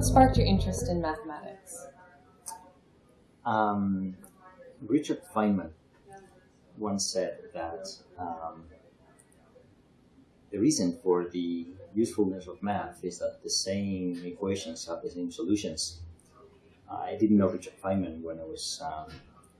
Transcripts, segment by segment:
what sparked your interest in mathematics? Um, Richard Feynman once said that um, the reason for the usefulness of math is that the same equations have the same solutions. I didn't know Richard Feynman when I was um,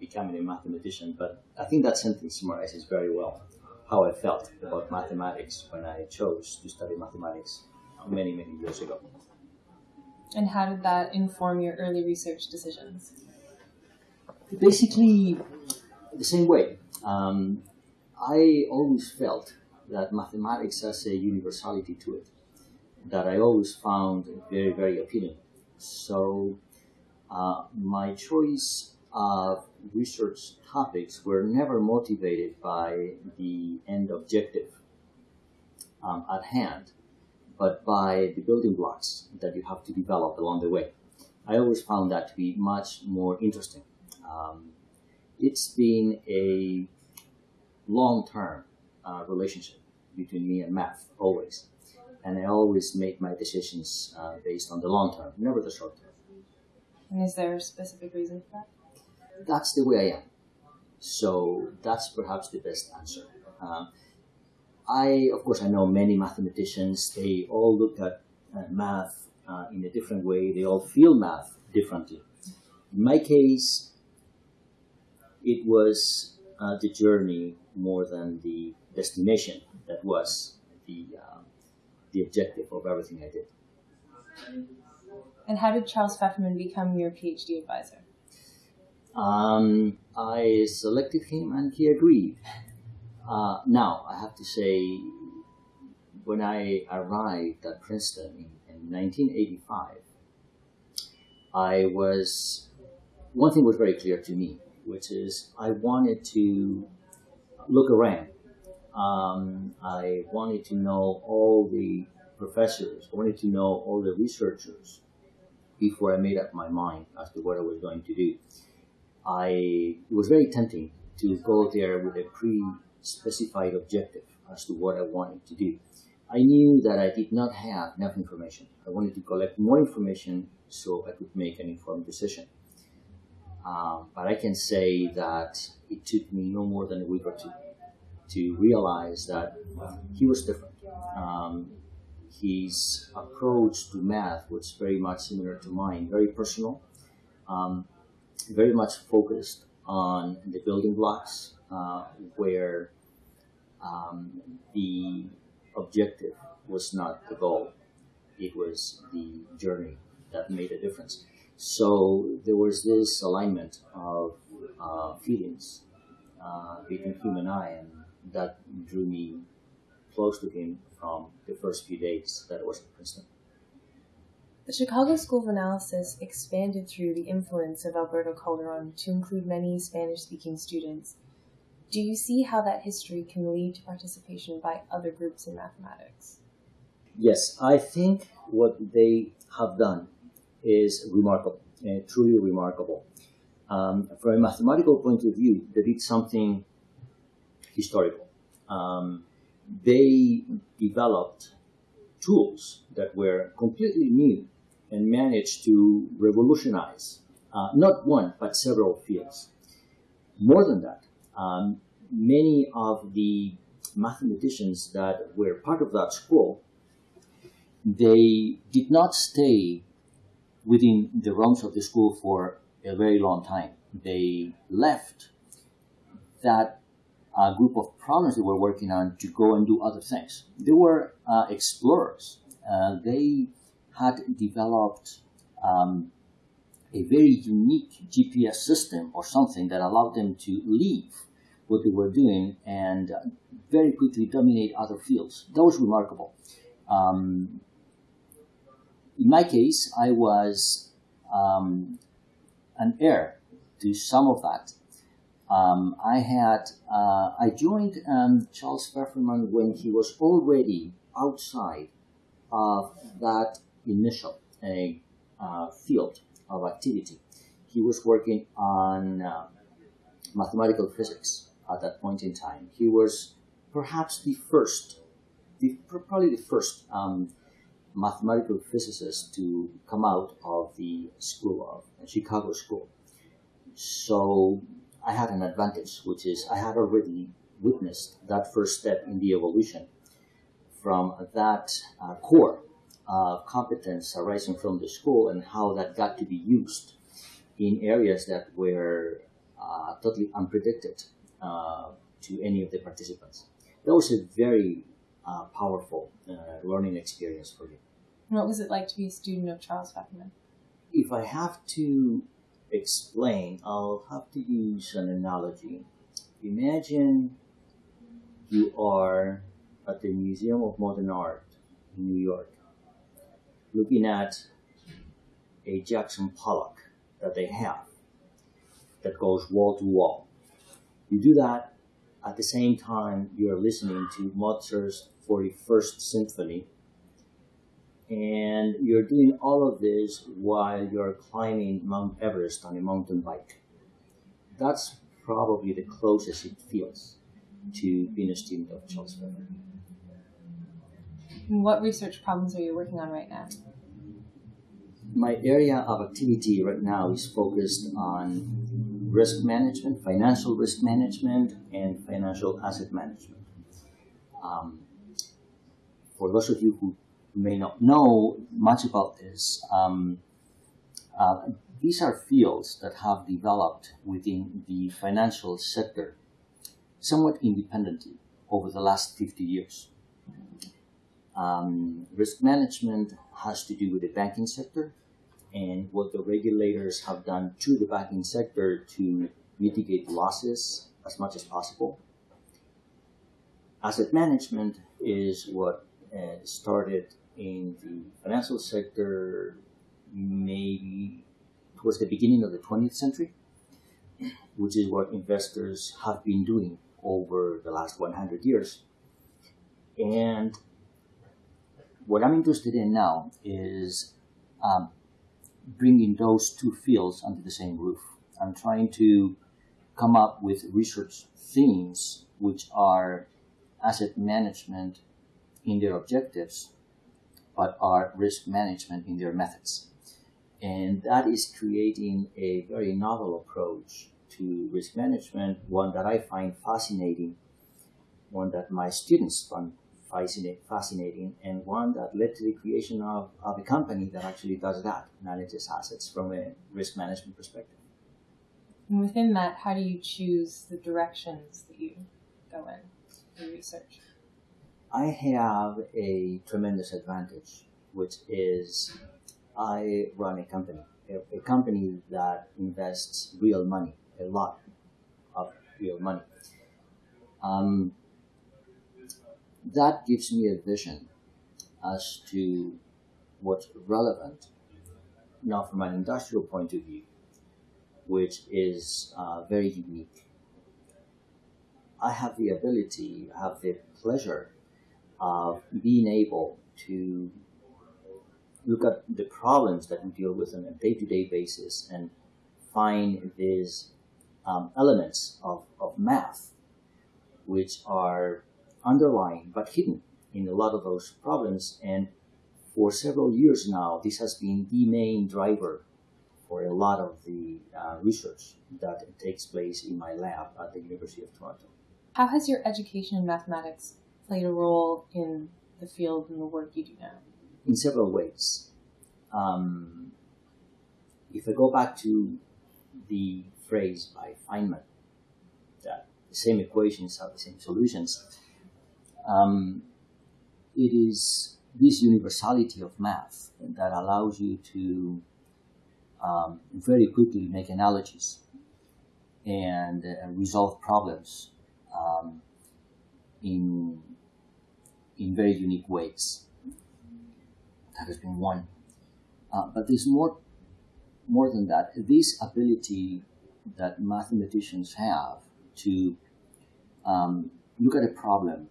becoming a mathematician, but I think that sentence summarizes very well how I felt about mathematics when I chose to study mathematics many, many years ago. And how did that inform your early research decisions? Basically, the same way. Um, I always felt that mathematics has a universality to it that I always found very, very appealing. So uh, my choice of research topics were never motivated by the end objective um, at hand, but by the building blocks that you have to develop along the way. I always found that to be much more interesting. Um, it's been a long-term uh, relationship between me and math, always. And I always make my decisions uh, based on the long term, never the short term. And is there a specific reason for that? That's the way I am. So that's perhaps the best answer. Um, I, of course, I know many mathematicians. They all look at uh, math uh, in a different way. They all feel math differently. In my case, it was uh, the journey more than the destination that was the uh, the objective of everything I did. And how did Charles Fefferman become your PhD advisor? Um, I selected him and he agreed. Uh, now, I have to say, when I arrived at Princeton in, in 1985, I was, one thing was very clear to me, which is I wanted to look around. Um, I wanted to know all the professors, I wanted to know all the researchers before I made up my mind as to what I was going to do. I, it was very tempting to go there with a pre-specified objective as to what I wanted to do. I knew that I did not have enough information. I wanted to collect more information so I could make an informed decision. Um, but I can say that it took me no more than a week or two to realize that he was different. Um, his approach to math was very much similar to mine, very personal, um, very much focused on the building blocks, uh, where um, the objective was not the goal, it was the journey that made a difference. So there was this alignment of uh, feelings uh, between him and I, and that drew me close to him from the first few days that I was at Princeton. The Chicago School of Analysis expanded through the influence of Alberto Calderon to include many Spanish speaking students. Do you see how that history can lead to participation by other groups in mathematics? Yes, I think what they have done is remarkable, uh, truly remarkable. Um, from a mathematical point of view, they did something historical. Um, they developed tools that were completely new and managed to revolutionize uh, not one, but several fields. More than that, um, many of the mathematicians that were part of that school, they did not stay within the realms of the school for a very long time. They left that uh, group of problems they were working on to go and do other things. They were uh, explorers. Uh, they had developed um, a very unique GPS system or something that allowed them to leave what they were doing and very quickly dominate other fields. That was remarkable. Um, in my case, I was um, an heir to some of that. Um, I had uh, I joined um, Charles Fefferman when he was already outside of that initial uh, field of activity. He was working on uh, mathematical physics at that point in time. He was perhaps the first, the, probably the first um, mathematical physicist to come out of the school of Chicago school. So I had an advantage, which is I had already witnessed that first step in the evolution from that uh, core uh, competence arising from the school and how that got to be used in areas that were uh, totally unpredicted uh, to any of the participants. That was a very uh, powerful uh, learning experience for me. What was it like to be a student of Charles Fefferman? If I have to explain, I'll have to use an analogy. Imagine you are at the Museum of Modern Art in New York, looking at a Jackson Pollock that they have that goes wall to wall. You do that at the same time you're listening to Mozart's 41st Symphony, and you're doing all of this while you're climbing Mount Everest on a mountain bike. That's probably the closest it feels to being a student of Charles Fefferman. What research problems are you working on right now? My area of activity right now is focused on risk management, financial risk management, and financial asset management. Um, for those of you who may not know much about this, um, uh, these are fields that have developed within the financial sector somewhat independently over the last 50 years. Um, risk management has to do with the banking sector and what the regulators have done to the banking sector to mitigate losses as much as possible. Asset management is what uh, started in the financial sector maybe towards the beginning of the 20th century, which is what investors have been doing over the last 100 years. And what I'm interested in now is um, bringing those two fields under the same roof. I'm trying to come up with research themes which are asset management in their objectives, but are risk management in their methods. And that is creating a very novel approach to risk management, one that I find fascinating, one that my students find fascinating, and one that led to the creation of, of a company that actually does that, manages assets from a risk management perspective. And within that, how do you choose the directions that you go in, for research? I have a tremendous advantage, which is I run a company, a, a company that invests real money, a lot of real money. Um, that gives me a vision as to what's relevant now from an industrial point of view, which is uh, very unique. I have the ability, I have the pleasure of being able to look at the problems that we deal with on a day-to-day basis and find these um, elements of, of math which are underlying but hidden in a lot of those problems. And for several years now, this has been the main driver for a lot of the uh, research that takes place in my lab at the University of Toronto. How has your education in mathematics played a role in the field and the work you do now? In several ways. Um, if I go back to the phrase by Feynman, that the same equations have the same solutions, um, it is this universality of math that allows you to um, very quickly make analogies and uh, resolve problems um, in in very unique ways. That has been one, uh, but there's more more than that. This ability that mathematicians have to um, look at a problem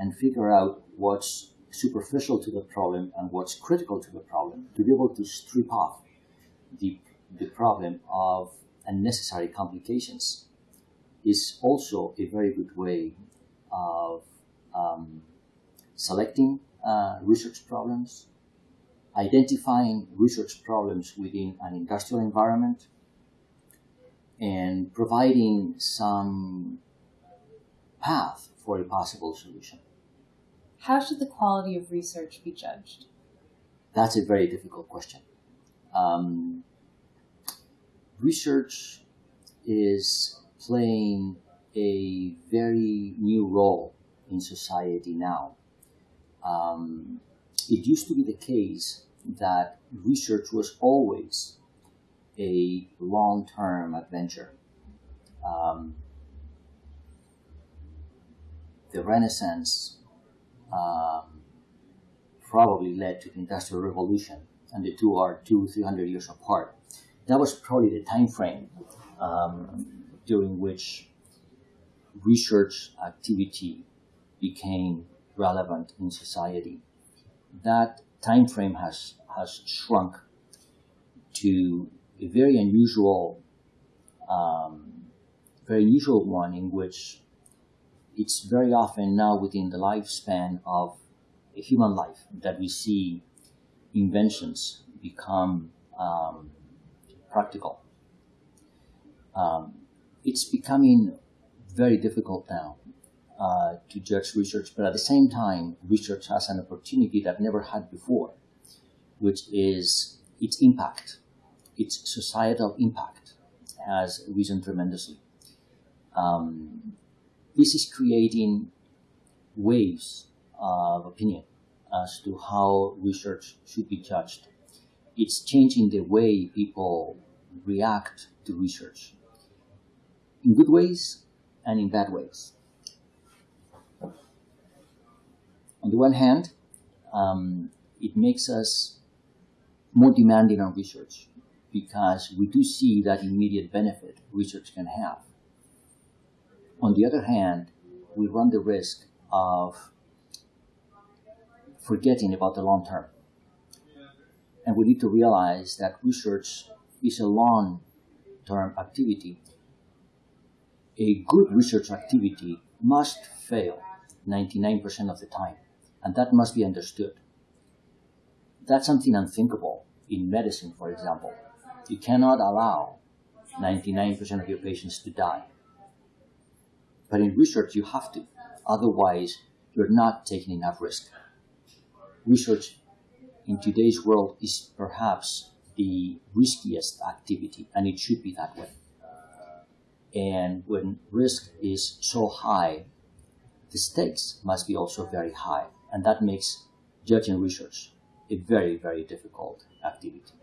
and figure out what's superficial to the problem and what's critical to the problem to be able to strip off the, the problem of unnecessary complications is also a very good way of um, selecting uh, research problems, identifying research problems within an industrial environment, and providing some path for a possible solution. How should the quality of research be judged? That's a very difficult question. Um, research is playing a very new role in society now. Um, it used to be the case that research was always a long term adventure. Um, the Renaissance um, probably led to the Industrial Revolution, and the two are two, three hundred years apart. That was probably the time frame um, during which research activity became relevant in society. That time frame has has shrunk to a very unusual, um, very unusual one in which it's very often now within the lifespan of a human life that we see inventions become um, practical. Um, it's becoming very difficult now uh, to judge research, but at the same time, research has an opportunity that never had before, which is its impact, its societal impact has risen tremendously. Um, this is creating waves of opinion as to how research should be judged. It's changing the way people react to research in good ways and in bad ways. On the one hand, um, it makes us more demanding on research because we do see that immediate benefit research can have. On the other hand, we run the risk of forgetting about the long term. And we need to realize that research is a long term activity. A good research activity must fail 99% of the time, and that must be understood. That's something unthinkable in medicine, for example. You cannot allow 99% of your patients to die. But in research, you have to. Otherwise, you're not taking enough risk. Research in today's world is perhaps the riskiest activity, and it should be that way. And when risk is so high, the stakes must be also very high, and that makes judging research a very, very difficult activity.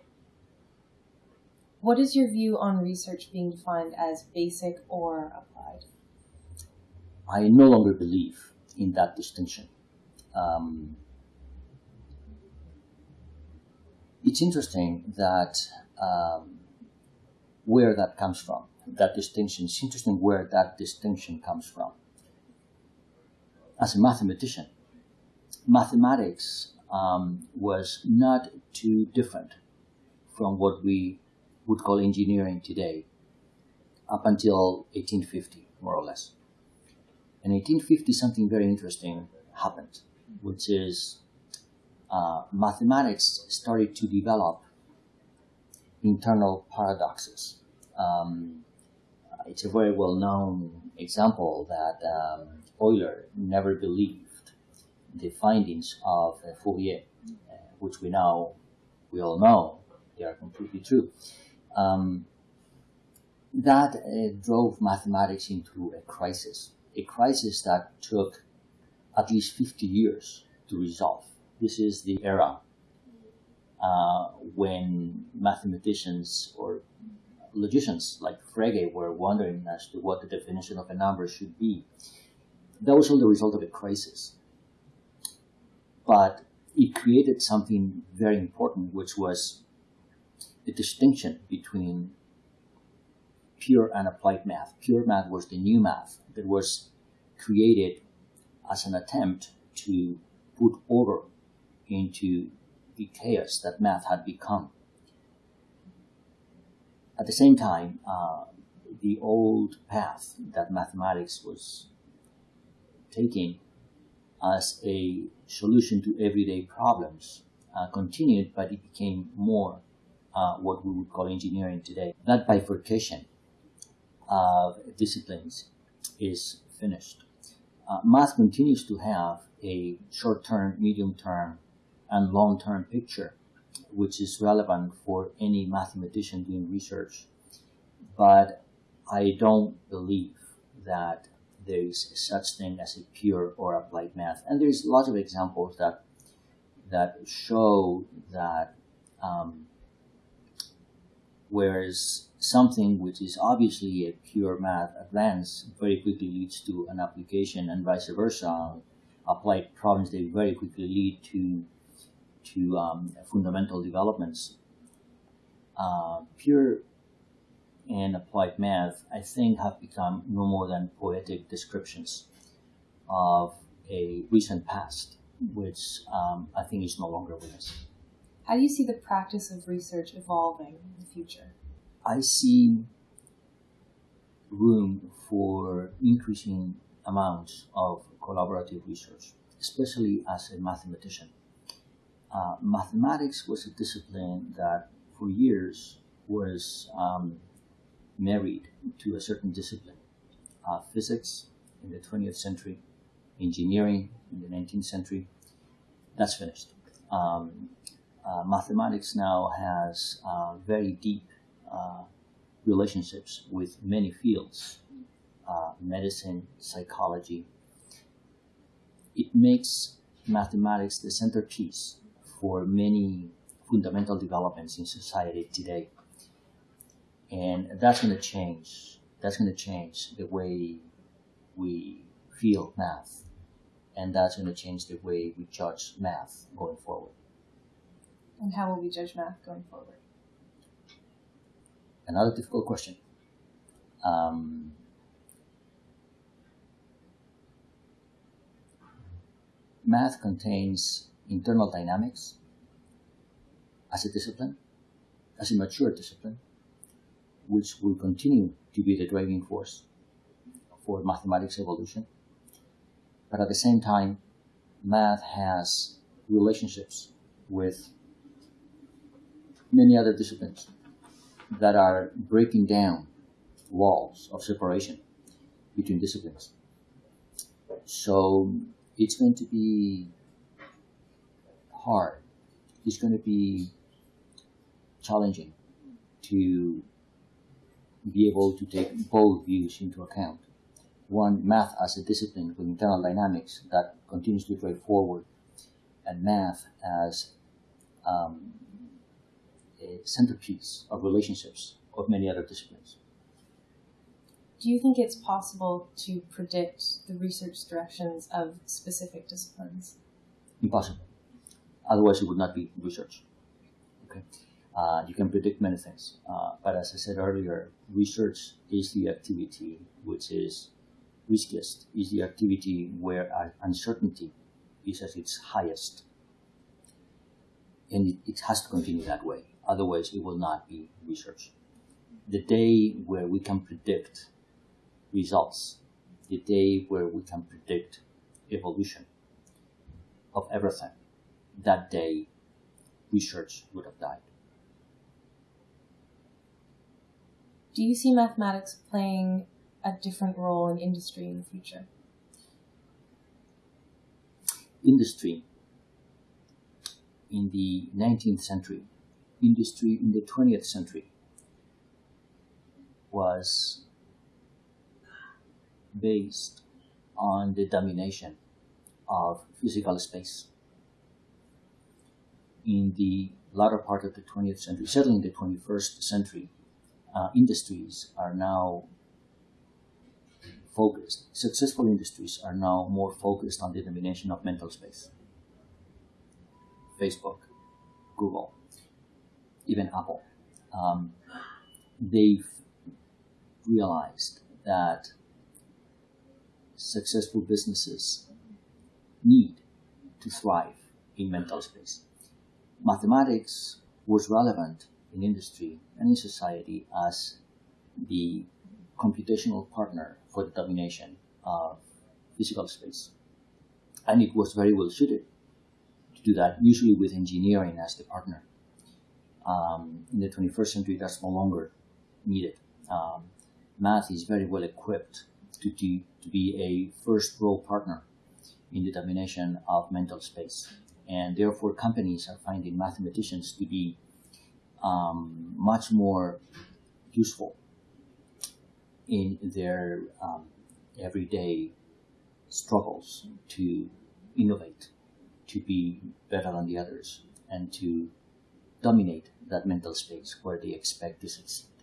What is your view on research being defined as basic or applied? I no longer believe in that distinction. Um, it's interesting that um, where that comes from, that distinction. It's interesting where that distinction comes from. As a mathematician, mathematics um, was not too different from what we would call engineering today up until 1850, more or less. In 1850, something very interesting happened, which is uh, mathematics started to develop internal paradoxes. Um, it's a very well known example that um, Euler never believed the findings of uh, Fourier, uh, which we now we all know they are completely true. Um, that uh, drove mathematics into a crisis, a crisis that took at least 50 years to resolve. This is the era uh, when mathematicians or logicians like Frege were wondering as to what the definition of a number should be. That was all the result of a crisis. But it created something very important, which was the distinction between pure and applied math. Pure math was the new math that was created as an attempt to put order into the chaos that math had become. At the same time, uh, the old path that mathematics was taking as a solution to everyday problems uh, continued, but it became more uh, what we would call engineering today. That bifurcation of disciplines is finished. Uh, math continues to have a short-term, medium-term, and long-term picture, which is relevant for any mathematician doing research. But I don't believe that there is such thing as a pure or applied math. And there's lots of examples that that show that um, whereas something which is obviously a pure math advance very quickly leads to an application and vice versa. Applied problems they very quickly lead to to um, fundamental developments. Uh, pure and applied math, I think, have become no more than poetic descriptions of a recent past, which um, I think is no longer with us. How do you see the practice of research evolving in the future? I see room for increasing amounts of collaborative research, especially as a mathematician. Uh, mathematics was a discipline that for years was um, married to a certain discipline. Uh, physics in the 20th century, engineering in the 19th century, that's finished. Um, mathematics now has uh, very deep uh, relationships with many fields uh, medicine, psychology. It makes mathematics the centerpiece for many fundamental developments in society today and that's going to change. That's going to change the way we feel math, and that's going to change the way we judge math going forward. And how will we judge math going forward? Another difficult question. Um, math contains internal dynamics as a discipline, as a mature discipline, which will continue to be the driving force for mathematics evolution. But at the same time, math has relationships with many other disciplines that are breaking down walls of separation between disciplines. So it's going to be hard. It's going to be challenging to be able to take both views into account. One, math as a discipline with internal dynamics that continues to drive forward, and math as um, a centerpiece of relationships of many other disciplines. Do you think it's possible to predict the research directions of specific disciplines? Impossible. Otherwise, it would not be research. Okay. Uh, you can predict many things. Uh, but as I said earlier, research is the activity which is riskiest, is the activity where uncertainty is at its highest. And it, it has to continue that way. Otherwise, it will not be research. The day where we can predict results, the day where we can predict evolution of everything, that day research would have died. Do you see mathematics playing a different role in industry in the future? Industry in the 19th century, industry in the 20th century was based on the domination of physical space. In the latter part of the 20th century, certainly in the 21st century, uh, industries are now focused, successful industries are now more focused on the domination of mental space. Facebook, Google, even Apple, um, they've realized that successful businesses need to thrive in mental space. Mathematics was relevant in industry and in society as the computational partner for the domination of physical space. and it was very well suited to do that, usually with engineering as the partner. Um, in the 21st century, that's no longer needed. Um, math is very well equipped to, to, to be a first row partner in the domination of mental space. And therefore, companies are finding mathematicians to be um, much more useful in their um, everyday struggles to innovate, to be better than the others, and to dominate that mental space where they expect to succeed.